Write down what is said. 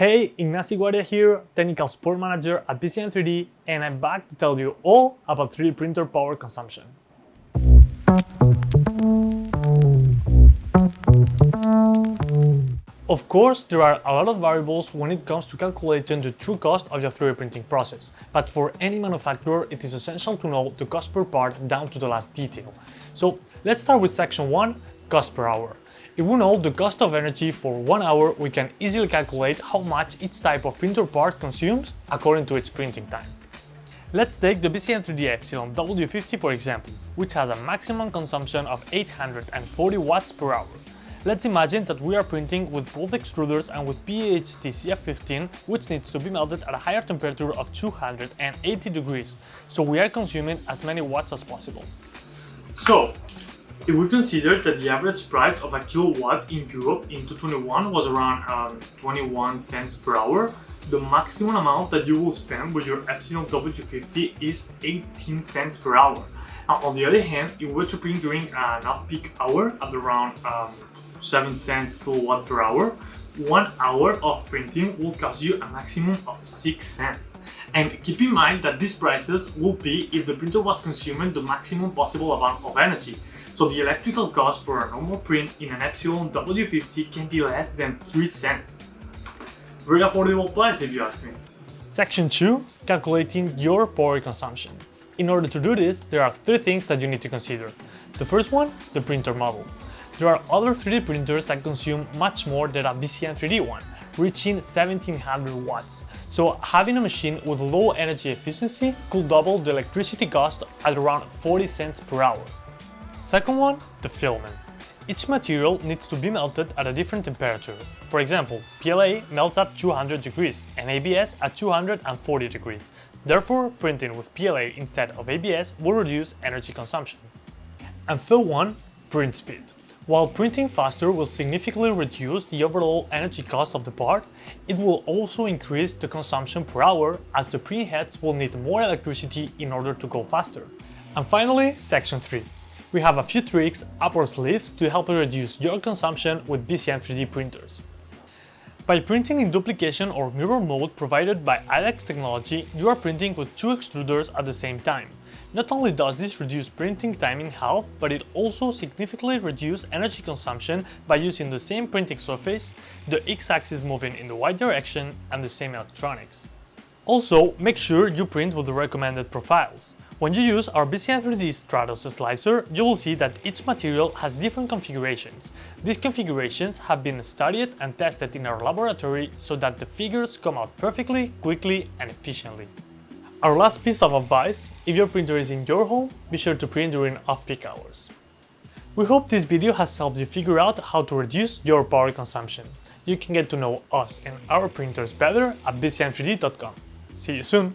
Hey, Ignacy Guardia here, Technical Support Manager at BCN3D, and I'm back to tell you all about 3D printer power consumption. Of course, there are a lot of variables when it comes to calculating the true cost of your 3D printing process, but for any manufacturer it is essential to know the cost per part down to the last detail. So let's start with section 1, cost per hour. If we know the cost of energy for 1 hour, we can easily calculate how much each type of printer part consumes according to its printing time. Let's take the BCN3D Epsilon W50 for example, which has a maximum consumption of 840 watts per hour. Let's imagine that we are printing with both extruders and with PAHT CF15, which needs to be melted at a higher temperature of 280 degrees, so we are consuming as many watts as possible. So, if we consider that the average price of a kilowatt in Europe in 2021 was around um, 21 cents per hour, the maximum amount that you will spend with your Epsilon W50 is 18 cents per hour. Now, on the other hand, if we were to print during an off-peak hour at around um, 7 cents kilowatt per hour, one hour of printing will cost you a maximum of 6 cents. And keep in mind that these prices will be if the printer was consuming the maximum possible amount of energy. So the electrical cost for a normal print in an Epsilon W50 can be less than 3 cents. Very affordable price if you ask me. Section 2. Calculating your power consumption. In order to do this, there are three things that you need to consider. The first one, the printer model. There are other 3D printers that consume much more than a BCN 3D one, reaching 1700 watts. So having a machine with low energy efficiency could double the electricity cost at around 40 cents per hour. Second one, the filament. Each material needs to be melted at a different temperature. For example, PLA melts at 200 degrees and ABS at 240 degrees. Therefore, printing with PLA instead of ABS will reduce energy consumption. And third one, print speed. While printing faster will significantly reduce the overall energy cost of the part, it will also increase the consumption per hour as the print heads will need more electricity in order to go faster. And finally, section 3. We have a few tricks up our sleeves to help reduce your consumption with BCN 3D printers. By printing in duplication or mirror mode provided by IDEX technology, you are printing with two extruders at the same time. Not only does this reduce printing time in half, but it also significantly reduces energy consumption by using the same printing surface, the x-axis moving in the y direction, and the same electronics. Also, make sure you print with the recommended profiles. When you use our BCN3D Stratos slicer, you will see that each material has different configurations. These configurations have been studied and tested in our laboratory so that the figures come out perfectly, quickly and efficiently. Our last piece of advice, if your printer is in your home, be sure to print during off-peak hours. We hope this video has helped you figure out how to reduce your power consumption. You can get to know us and our printers better at bcn3d.com. See you soon!